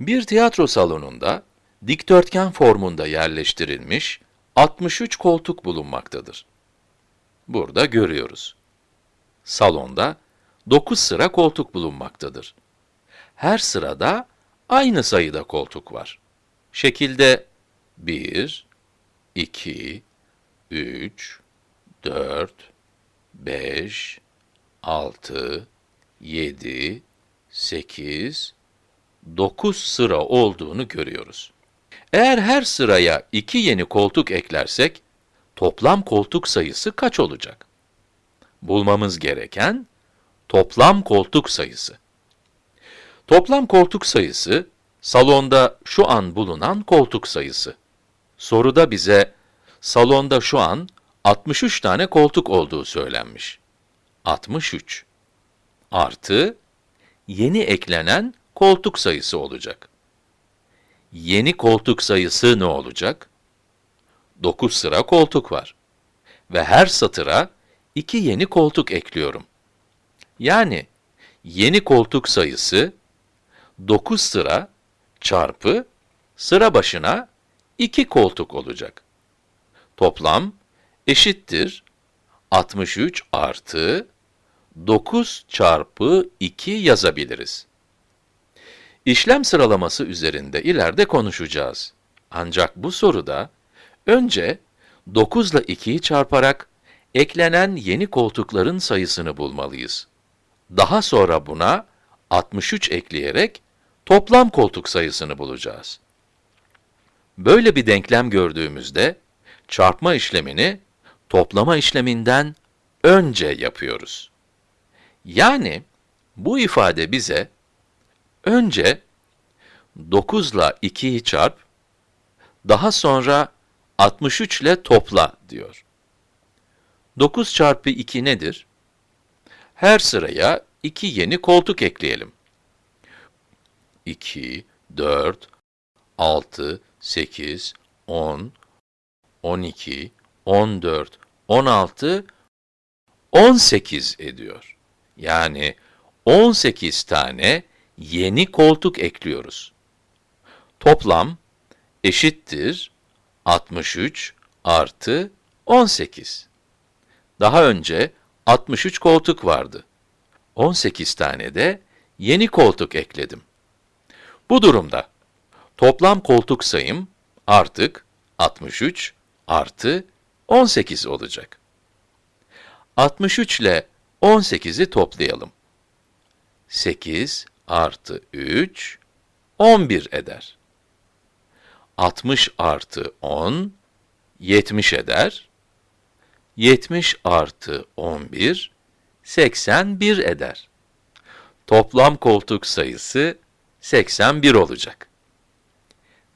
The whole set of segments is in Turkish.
Bir tiyatro salonunda dikdörtgen formunda yerleştirilmiş 63 koltuk bulunmaktadır. Burada görüyoruz. Salonda 9 sıra koltuk bulunmaktadır. Her sırada aynı sayıda koltuk var. Şekilde 1, 2, 3, 4, 5, 6, 7, 8, 9 sıra olduğunu görüyoruz. Eğer her sıraya 2 yeni koltuk eklersek, toplam koltuk sayısı kaç olacak? Bulmamız gereken toplam koltuk sayısı. Toplam koltuk sayısı, salonda şu an bulunan koltuk sayısı. Soruda bize, salonda şu an 63 tane koltuk olduğu söylenmiş. 63 artı yeni eklenen koltuk sayısı olacak. Yeni koltuk sayısı ne olacak? 9 sıra koltuk var. Ve her satıra 2 yeni koltuk ekliyorum. Yani yeni koltuk sayısı 9 sıra çarpı sıra başına 2 koltuk olacak. Toplam eşittir 63 artı 9 çarpı 2 yazabiliriz. İşlem sıralaması üzerinde ileride konuşacağız. Ancak bu soruda önce 9 ile 2'yi çarparak eklenen yeni koltukların sayısını bulmalıyız. Daha sonra buna 63 ekleyerek toplam koltuk sayısını bulacağız. Böyle bir denklem gördüğümüzde çarpma işlemini toplama işleminden önce yapıyoruz. Yani bu ifade bize önce 9 ile 2'yi çarp, daha sonra 63 ile topla diyor. 9 çarpı 2 nedir? Her sıraya 2 yeni koltuk ekleyelim. 2, 4, 6, 8, 10, 12, 14, 16, 18 ediyor. Yani 18 tane yeni koltuk ekliyoruz. Toplam eşittir 63 artı 18. Daha önce 63 koltuk vardı. 18 tane de yeni koltuk ekledim. Bu durumda toplam koltuk sayım artık 63 artı 18 olacak. 63 ile 18'i toplayalım. 8 artı 3, 11 eder. 60 artı 10, 70 eder. 70 artı 11, 81 eder. Toplam koltuk sayısı 81 olacak.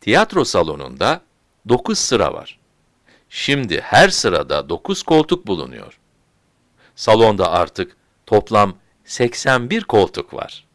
Tiyatro salonunda 9 sıra var. Şimdi her sırada 9 koltuk bulunuyor. Salonda artık toplam 81 koltuk var.